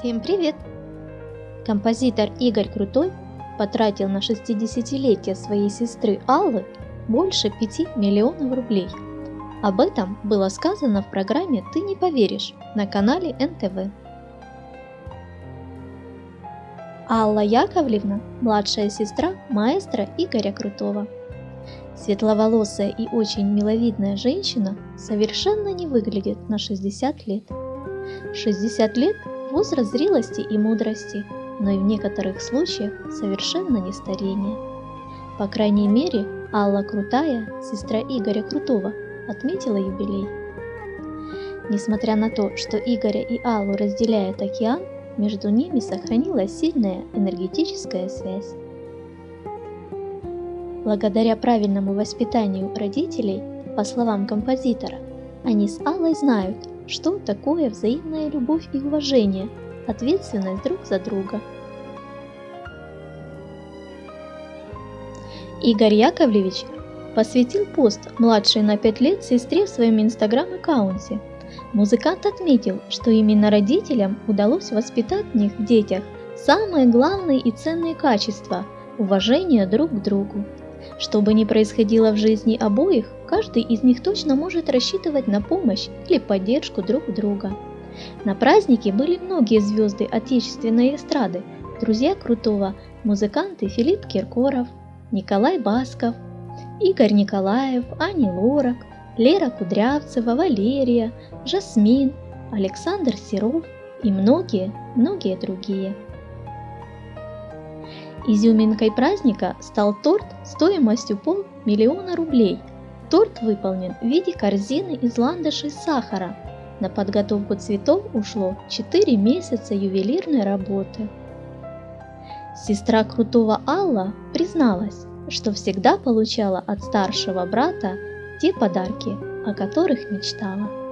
Всем привет! Композитор Игорь Крутой потратил на 60-летие своей сестры Аллы больше 5 миллионов рублей. Об этом было сказано в программе «Ты не поверишь» на канале НТВ. Алла Яковлевна – младшая сестра маэстро Игоря Крутого. Светловолосая и очень миловидная женщина совершенно не выглядит на 60 лет. 60 лет – возраст зрелости и мудрости, но и в некоторых случаях совершенно не старение. По крайней мере, Алла Крутая, сестра Игоря Крутого, отметила юбилей. Несмотря на то, что Игоря и Аллу разделяет океан, между ними сохранилась сильная энергетическая связь. Благодаря правильному воспитанию родителей, по словам композитора, они с Аллой знают, что такое взаимная любовь и уважение, ответственность друг за друга. Игорь Яковлевич посвятил пост младшей на 5 лет сестре в своем инстаграм-аккаунте – Музыкант отметил, что именно родителям удалось воспитать в них в детях самые главные и ценные качества – уважение друг к другу. Что бы ни происходило в жизни обоих, каждый из них точно может рассчитывать на помощь или поддержку друг друга. На празднике были многие звезды отечественной эстрады, друзья Крутого, музыканты Филипп Киркоров, Николай Басков, Игорь Николаев, Ани Лорак – Лера Кудрявцева, Валерия, Жасмин, Александр Серов и многие-многие другие. Изюминкой праздника стал торт стоимостью полмиллиона рублей. Торт выполнен в виде корзины из ландышей сахара. На подготовку цветов ушло 4 месяца ювелирной работы. Сестра крутого Алла призналась, что всегда получала от старшего брата те подарки, о которых мечтала.